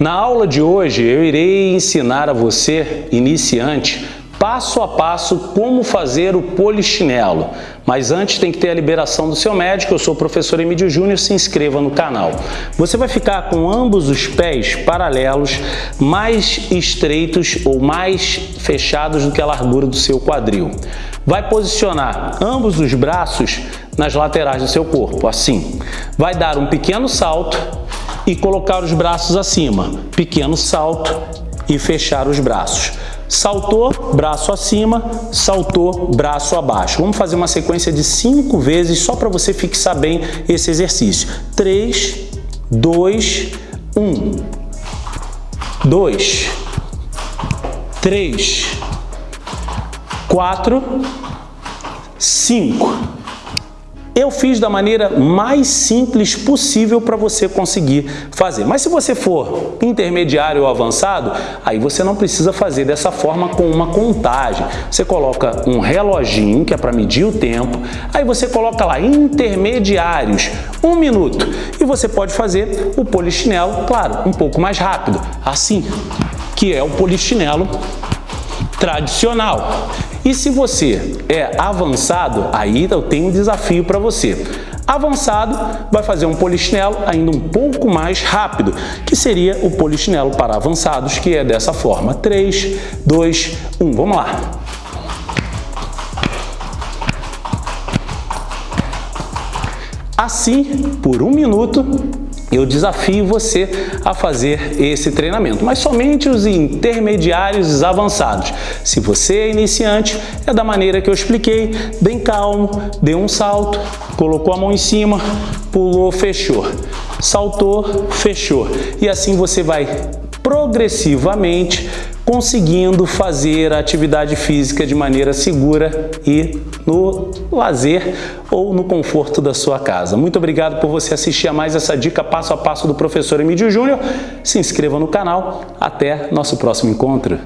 Na aula de hoje eu irei ensinar a você, iniciante, passo a passo como fazer o polichinelo. Mas antes tem que ter a liberação do seu médico, eu sou o professor Emílio Júnior, se inscreva no canal. Você vai ficar com ambos os pés paralelos, mais estreitos ou mais fechados do que a largura do seu quadril. Vai posicionar ambos os braços nas laterais do seu corpo, assim. Vai dar um pequeno salto e colocar os braços acima. Pequeno salto e fechar os braços. Saltou, braço acima, saltou, braço abaixo. Vamos fazer uma sequência de cinco vezes só para você fixar bem esse exercício. Três, dois, um, dois, três, quatro, cinco. Eu fiz da maneira mais simples possível para você conseguir fazer. Mas se você for intermediário ou avançado, aí você não precisa fazer dessa forma com uma contagem. Você coloca um reloginho, que é para medir o tempo, aí você coloca lá intermediários, um minuto, e você pode fazer o polichinelo, claro, um pouco mais rápido, assim, que é o polichinelo tradicional. E se você é avançado, aí eu tenho um desafio para você. Avançado vai fazer um polichinelo ainda um pouco mais rápido, que seria o polichinelo para avançados, que é dessa forma. 3, 2, 1. Vamos lá. Assim, por um minuto, eu desafio você a fazer esse treinamento, mas somente os intermediários avançados. Se você é iniciante, é da maneira que eu expliquei, bem calmo, deu um salto, colocou a mão em cima, pulou, fechou. Saltou, fechou. E assim você vai progressivamente conseguindo fazer a atividade física de maneira segura e no lazer ou no conforto da sua casa. Muito obrigado por você assistir a mais essa dica passo a passo do professor Emílio Júnior. Se inscreva no canal. Até nosso próximo encontro.